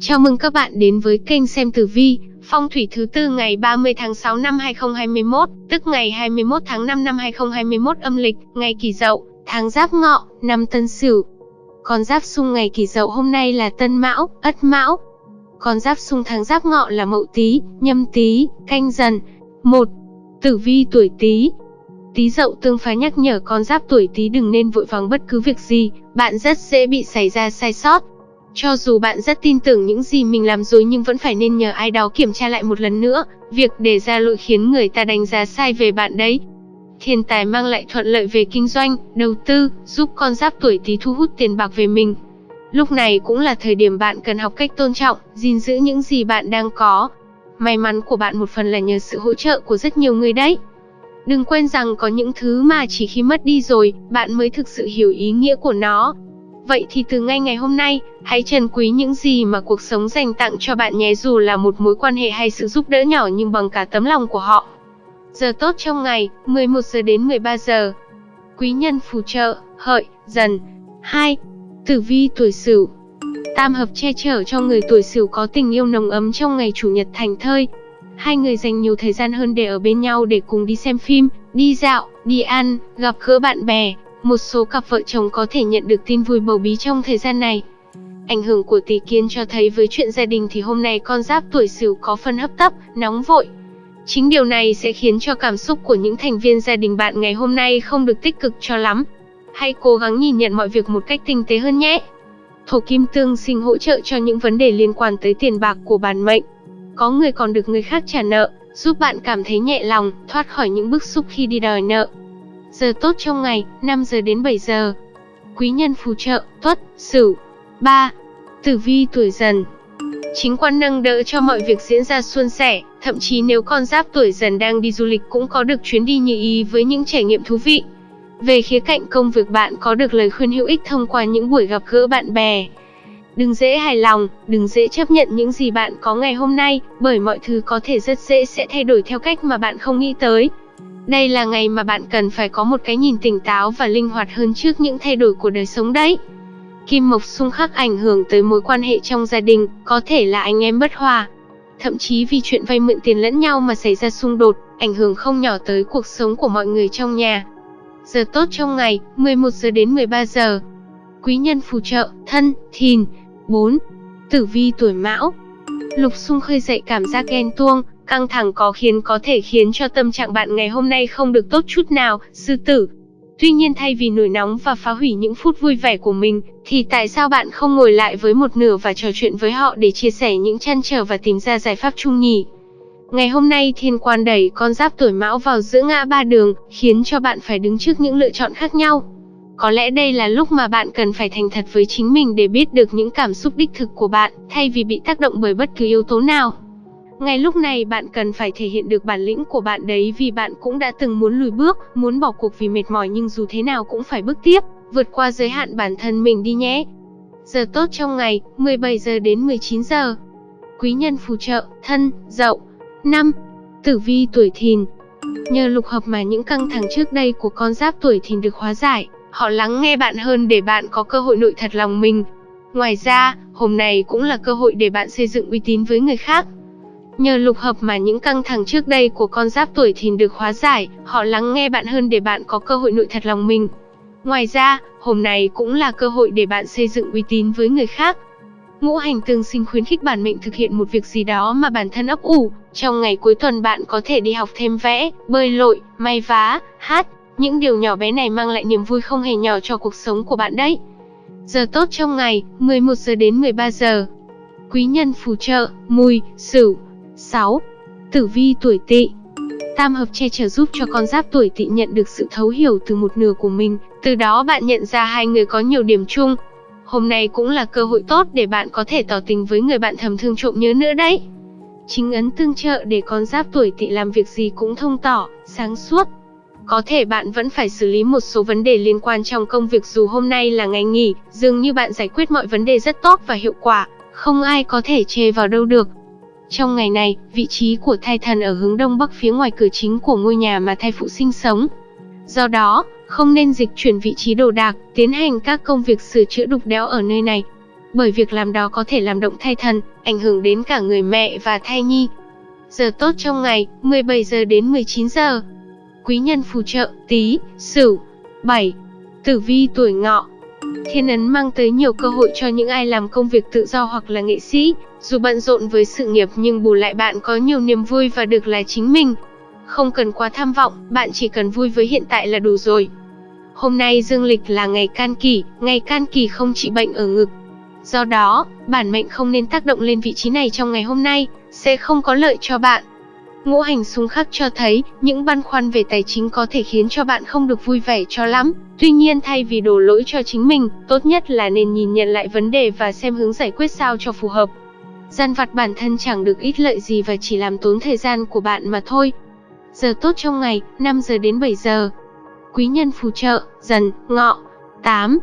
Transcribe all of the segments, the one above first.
Chào mừng các bạn đến với kênh xem tử vi, phong thủy thứ tư ngày 30 tháng 6 năm 2021, tức ngày 21 tháng 5 năm 2021 âm lịch, ngày Kỷ Dậu, tháng Giáp Ngọ, năm Tân Sửu. Con giáp xung ngày Kỷ Dậu hôm nay là Tân Mão, Ất Mão. Con giáp xung tháng Giáp Ngọ là Mậu Tý, Nhâm Tý, Canh Dần. Một, Tử vi tuổi Tý, Tý dậu tương phá nhắc nhở con giáp tuổi Tý đừng nên vội vàng bất cứ việc gì, bạn rất dễ bị xảy ra sai sót. Cho dù bạn rất tin tưởng những gì mình làm rồi nhưng vẫn phải nên nhờ ai đó kiểm tra lại một lần nữa, việc để ra lỗi khiến người ta đánh giá sai về bạn đấy. Thiên tài mang lại thuận lợi về kinh doanh, đầu tư, giúp con giáp tuổi Tý thu hút tiền bạc về mình. Lúc này cũng là thời điểm bạn cần học cách tôn trọng, gìn giữ những gì bạn đang có. May mắn của bạn một phần là nhờ sự hỗ trợ của rất nhiều người đấy. Đừng quên rằng có những thứ mà chỉ khi mất đi rồi, bạn mới thực sự hiểu ý nghĩa của nó. Vậy thì từ ngay ngày hôm nay, hãy trân quý những gì mà cuộc sống dành tặng cho bạn nhé dù là một mối quan hệ hay sự giúp đỡ nhỏ nhưng bằng cả tấm lòng của họ. Giờ tốt trong ngày, 11 giờ đến 13 giờ. Quý nhân phù trợ, hợi, dần. 2. Tử vi tuổi Sửu. Tam hợp che chở cho người tuổi Sửu có tình yêu nồng ấm trong ngày chủ nhật thành thơi, Hai người dành nhiều thời gian hơn để ở bên nhau để cùng đi xem phim, đi dạo, đi ăn, gặp gỡ bạn bè. Một số cặp vợ chồng có thể nhận được tin vui bầu bí trong thời gian này. Ảnh hưởng của tỷ kiến cho thấy với chuyện gia đình thì hôm nay con giáp tuổi sửu có phân hấp tấp, nóng vội. Chính điều này sẽ khiến cho cảm xúc của những thành viên gia đình bạn ngày hôm nay không được tích cực cho lắm. Hãy cố gắng nhìn nhận mọi việc một cách tinh tế hơn nhé. Thổ kim tương sinh hỗ trợ cho những vấn đề liên quan tới tiền bạc của bản mệnh có người còn được người khác trả nợ, giúp bạn cảm thấy nhẹ lòng, thoát khỏi những bức xúc khi đi đòi nợ. Giờ tốt trong ngày, 5 giờ đến 7 giờ. Quý nhân phù trợ, tuất, sửu. 3. Tử vi tuổi dần Chính quan nâng đỡ cho mọi việc diễn ra suôn sẻ, thậm chí nếu con giáp tuổi dần đang đi du lịch cũng có được chuyến đi như ý với những trải nghiệm thú vị. Về khía cạnh công việc bạn có được lời khuyên hữu ích thông qua những buổi gặp gỡ bạn bè, Đừng dễ hài lòng, đừng dễ chấp nhận những gì bạn có ngày hôm nay, bởi mọi thứ có thể rất dễ sẽ thay đổi theo cách mà bạn không nghĩ tới. Đây là ngày mà bạn cần phải có một cái nhìn tỉnh táo và linh hoạt hơn trước những thay đổi của đời sống đấy. Kim Mộc xung khắc ảnh hưởng tới mối quan hệ trong gia đình, có thể là anh em bất hòa. Thậm chí vì chuyện vay mượn tiền lẫn nhau mà xảy ra xung đột, ảnh hưởng không nhỏ tới cuộc sống của mọi người trong nhà. Giờ tốt trong ngày, 11 giờ đến 13 giờ. Quý nhân phù trợ, thân, thìn, 4. Tử vi tuổi mão Lục xung khơi dậy cảm giác ghen tuông, căng thẳng có khiến có thể khiến cho tâm trạng bạn ngày hôm nay không được tốt chút nào, sư tử. Tuy nhiên thay vì nổi nóng và phá hủy những phút vui vẻ của mình, thì tại sao bạn không ngồi lại với một nửa và trò chuyện với họ để chia sẻ những chăn trở và tìm ra giải pháp chung nhỉ? Ngày hôm nay thiên quan đẩy con giáp tuổi mão vào giữa ngã ba đường, khiến cho bạn phải đứng trước những lựa chọn khác nhau. Có lẽ đây là lúc mà bạn cần phải thành thật với chính mình để biết được những cảm xúc đích thực của bạn, thay vì bị tác động bởi bất cứ yếu tố nào. Ngay lúc này bạn cần phải thể hiện được bản lĩnh của bạn đấy vì bạn cũng đã từng muốn lùi bước, muốn bỏ cuộc vì mệt mỏi nhưng dù thế nào cũng phải bước tiếp, vượt qua giới hạn bản thân mình đi nhé. Giờ tốt trong ngày, 17 giờ đến 19 giờ. Quý nhân phù trợ, thân, dậu. 5. Tử vi tuổi thìn. Nhờ lục hợp mà những căng thẳng trước đây của con giáp tuổi thìn được hóa giải, Họ lắng nghe bạn hơn để bạn có cơ hội nội thật lòng mình. Ngoài ra, hôm nay cũng là cơ hội để bạn xây dựng uy tín với người khác. Nhờ lục hợp mà những căng thẳng trước đây của con giáp tuổi thìn được hóa giải, họ lắng nghe bạn hơn để bạn có cơ hội nội thật lòng mình. Ngoài ra, hôm nay cũng là cơ hội để bạn xây dựng uy tín với người khác. Ngũ hành tương sinh khuyến khích bản mệnh thực hiện một việc gì đó mà bản thân ấp ủ. Trong ngày cuối tuần bạn có thể đi học thêm vẽ, bơi lội, may vá, hát, những điều nhỏ bé này mang lại niềm vui không hề nhỏ cho cuộc sống của bạn đấy. Giờ tốt trong ngày, 11 giờ đến 13 giờ. Quý nhân phù trợ, mùi, sửu. 6. Tử vi tuổi tỵ Tam hợp che chở giúp cho con giáp tuổi tỵ nhận được sự thấu hiểu từ một nửa của mình, từ đó bạn nhận ra hai người có nhiều điểm chung. Hôm nay cũng là cơ hội tốt để bạn có thể tỏ tình với người bạn thầm thương trộm nhớ nữa đấy. Chính ấn tương trợ để con giáp tuổi tỵ làm việc gì cũng thông tỏ, sáng suốt, có thể bạn vẫn phải xử lý một số vấn đề liên quan trong công việc dù hôm nay là ngày nghỉ, dường như bạn giải quyết mọi vấn đề rất tốt và hiệu quả, không ai có thể chê vào đâu được. Trong ngày này, vị trí của thai thần ở hướng đông bắc phía ngoài cửa chính của ngôi nhà mà thai phụ sinh sống. Do đó, không nên dịch chuyển vị trí đồ đạc, tiến hành các công việc sửa chữa đục đẽo ở nơi này. bởi việc làm đó có thể làm động thai thần, ảnh hưởng đến cả người mẹ và thai nhi. Giờ tốt trong ngày, 17 giờ đến 19 giờ. Quý nhân phù trợ, tí, sửu. 7. Tử vi tuổi ngọ Thiên ấn mang tới nhiều cơ hội cho những ai làm công việc tự do hoặc là nghệ sĩ, dù bận rộn với sự nghiệp nhưng bù lại bạn có nhiều niềm vui và được là chính mình. Không cần quá tham vọng, bạn chỉ cần vui với hiện tại là đủ rồi. Hôm nay dương lịch là ngày can kỷ, ngày can kỷ không trị bệnh ở ngực. Do đó, bản mệnh không nên tác động lên vị trí này trong ngày hôm nay, sẽ không có lợi cho bạn. Ngũ hành xung khắc cho thấy, những băn khoăn về tài chính có thể khiến cho bạn không được vui vẻ cho lắm. Tuy nhiên thay vì đổ lỗi cho chính mình, tốt nhất là nên nhìn nhận lại vấn đề và xem hướng giải quyết sao cho phù hợp. Gian vặt bản thân chẳng được ít lợi gì và chỉ làm tốn thời gian của bạn mà thôi. Giờ tốt trong ngày, 5 giờ đến 7 giờ. Quý nhân phù trợ, dần, ngọ. 8.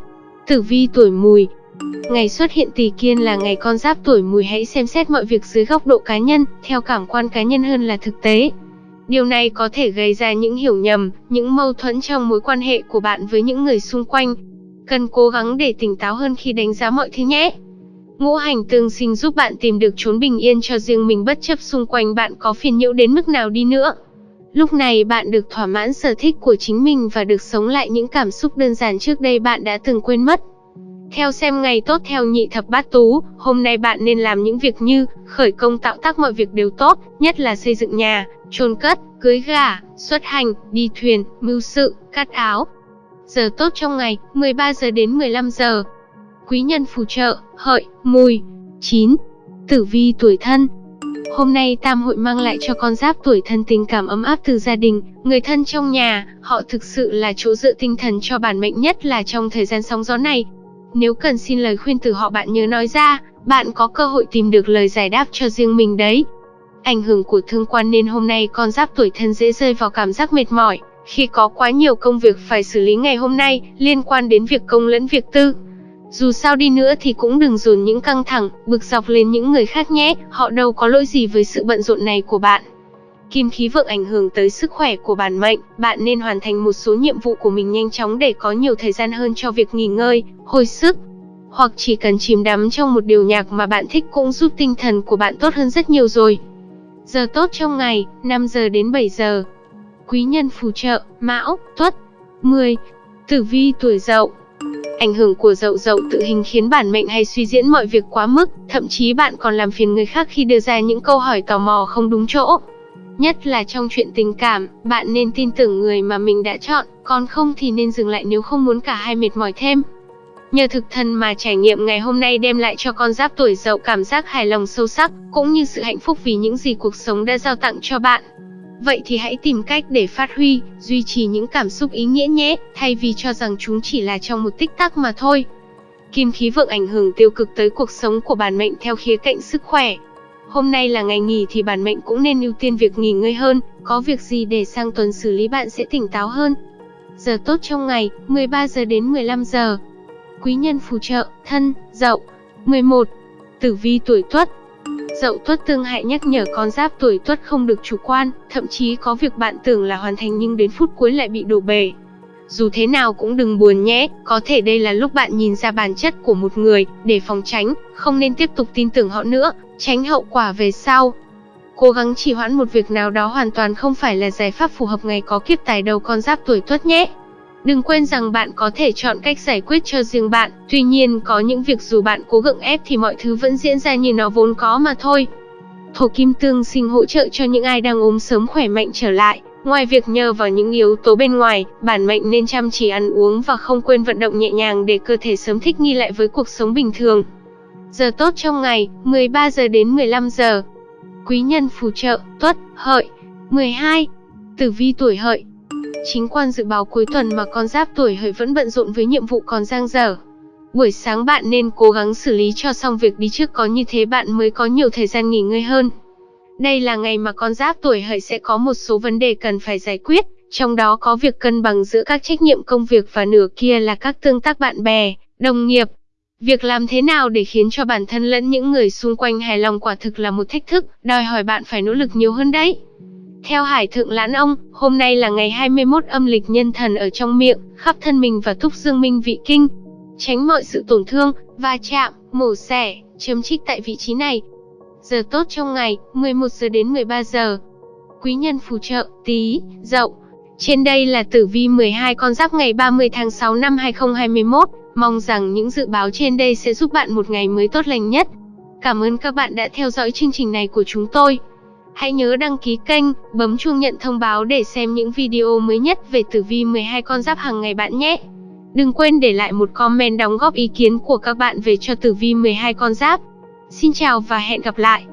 Tử vi tuổi mùi, Ngày xuất hiện tỷ kiên là ngày con giáp tuổi mùi hãy xem xét mọi việc dưới góc độ cá nhân, theo cảm quan cá nhân hơn là thực tế. Điều này có thể gây ra những hiểu nhầm, những mâu thuẫn trong mối quan hệ của bạn với những người xung quanh. Cần cố gắng để tỉnh táo hơn khi đánh giá mọi thứ nhé. Ngũ hành tương sinh giúp bạn tìm được chốn bình yên cho riêng mình bất chấp xung quanh bạn có phiền nhiễu đến mức nào đi nữa. Lúc này bạn được thỏa mãn sở thích của chính mình và được sống lại những cảm xúc đơn giản trước đây bạn đã từng quên mất. Theo xem ngày tốt theo nhị thập bát tú, hôm nay bạn nên làm những việc như khởi công tạo tác mọi việc đều tốt, nhất là xây dựng nhà, chôn cất, cưới gà, xuất hành, đi thuyền, mưu sự, cắt áo. Giờ tốt trong ngày, 13 giờ đến 15 giờ. Quý nhân phù trợ, hợi, mùi. 9. Tử vi tuổi thân, Hôm nay tam hội mang lại cho con giáp tuổi thân tình cảm ấm áp từ gia đình, người thân trong nhà, họ thực sự là chỗ dựa tinh thần cho bản mệnh nhất là trong thời gian sóng gió này. Nếu cần xin lời khuyên từ họ bạn nhớ nói ra, bạn có cơ hội tìm được lời giải đáp cho riêng mình đấy. Ảnh hưởng của thương quan nên hôm nay con giáp tuổi thân dễ rơi vào cảm giác mệt mỏi, khi có quá nhiều công việc phải xử lý ngày hôm nay liên quan đến việc công lẫn việc tư. Dù sao đi nữa thì cũng đừng dồn những căng thẳng, bực dọc lên những người khác nhé, họ đâu có lỗi gì với sự bận rộn này của bạn. Kim khí vượng ảnh hưởng tới sức khỏe của bản mệnh, bạn nên hoàn thành một số nhiệm vụ của mình nhanh chóng để có nhiều thời gian hơn cho việc nghỉ ngơi, hồi sức. Hoặc chỉ cần chìm đắm trong một điều nhạc mà bạn thích cũng giúp tinh thần của bạn tốt hơn rất nhiều rồi. Giờ tốt trong ngày, 5 giờ đến 7 giờ. Quý nhân phù trợ, Mão, Tuất. 10. Tử vi tuổi Dậu. Ảnh hưởng của dậu dậu tự hình khiến bản mệnh hay suy diễn mọi việc quá mức, thậm chí bạn còn làm phiền người khác khi đưa ra những câu hỏi tò mò không đúng chỗ. Nhất là trong chuyện tình cảm, bạn nên tin tưởng người mà mình đã chọn, còn không thì nên dừng lại nếu không muốn cả hai mệt mỏi thêm. Nhờ thực thân mà trải nghiệm ngày hôm nay đem lại cho con giáp tuổi dậu cảm giác hài lòng sâu sắc, cũng như sự hạnh phúc vì những gì cuộc sống đã giao tặng cho bạn. Vậy thì hãy tìm cách để phát huy, duy trì những cảm xúc ý nghĩa nhé, thay vì cho rằng chúng chỉ là trong một tích tắc mà thôi. Kim khí vượng ảnh hưởng tiêu cực tới cuộc sống của bản mệnh theo khía cạnh sức khỏe, Hôm nay là ngày nghỉ thì bản mệnh cũng nên ưu tiên việc nghỉ ngơi hơn, có việc gì để sang tuần xử lý bạn sẽ tỉnh táo hơn. Giờ tốt trong ngày, 13 giờ đến 15 giờ. Quý nhân phù trợ, thân, dậu. 11. Tử vi tuổi tuất, Dậu tuất tương hại nhắc nhở con giáp tuổi tuất không được chủ quan, thậm chí có việc bạn tưởng là hoàn thành nhưng đến phút cuối lại bị đổ bể. Dù thế nào cũng đừng buồn nhé, có thể đây là lúc bạn nhìn ra bản chất của một người, để phòng tránh, không nên tiếp tục tin tưởng họ nữa, tránh hậu quả về sau. Cố gắng trì hoãn một việc nào đó hoàn toàn không phải là giải pháp phù hợp ngày có kiếp tài đầu con giáp tuổi tuất nhé. Đừng quên rằng bạn có thể chọn cách giải quyết cho riêng bạn, tuy nhiên có những việc dù bạn cố gượng ép thì mọi thứ vẫn diễn ra như nó vốn có mà thôi. Thổ kim tương sinh hỗ trợ cho những ai đang ốm sớm khỏe mạnh trở lại, Ngoài việc nhờ vào những yếu tố bên ngoài, bản mệnh nên chăm chỉ ăn uống và không quên vận động nhẹ nhàng để cơ thể sớm thích nghi lại với cuộc sống bình thường. Giờ tốt trong ngày, 13 giờ đến 15 giờ. Quý nhân phù trợ, tuất, hợi. 12. Tử vi tuổi hợi. Chính quan dự báo cuối tuần mà con giáp tuổi hợi vẫn bận rộn với nhiệm vụ còn dang dở. Buổi sáng bạn nên cố gắng xử lý cho xong việc đi trước có như thế bạn mới có nhiều thời gian nghỉ ngơi hơn. Đây là ngày mà con giáp tuổi hợi sẽ có một số vấn đề cần phải giải quyết, trong đó có việc cân bằng giữa các trách nhiệm công việc và nửa kia là các tương tác bạn bè, đồng nghiệp. Việc làm thế nào để khiến cho bản thân lẫn những người xung quanh hài lòng quả thực là một thách thức, đòi hỏi bạn phải nỗ lực nhiều hơn đấy. Theo Hải Thượng Lãn Ông, hôm nay là ngày 21 âm lịch nhân thần ở trong miệng, khắp thân mình và thúc dương minh vị kinh. tránh mọi sự tổn thương, va chạm, mổ xẻ, chấm trích tại vị trí này. Giờ tốt trong ngày, 11 giờ đến 13 giờ. Quý nhân phù trợ, tí, dậu. Trên đây là tử vi 12 con giáp ngày 30 tháng 6 năm 2021. Mong rằng những dự báo trên đây sẽ giúp bạn một ngày mới tốt lành nhất. Cảm ơn các bạn đã theo dõi chương trình này của chúng tôi. Hãy nhớ đăng ký kênh, bấm chuông nhận thông báo để xem những video mới nhất về tử vi 12 con giáp hàng ngày bạn nhé. Đừng quên để lại một comment đóng góp ý kiến của các bạn về cho tử vi 12 con giáp. Xin chào và hẹn gặp lại.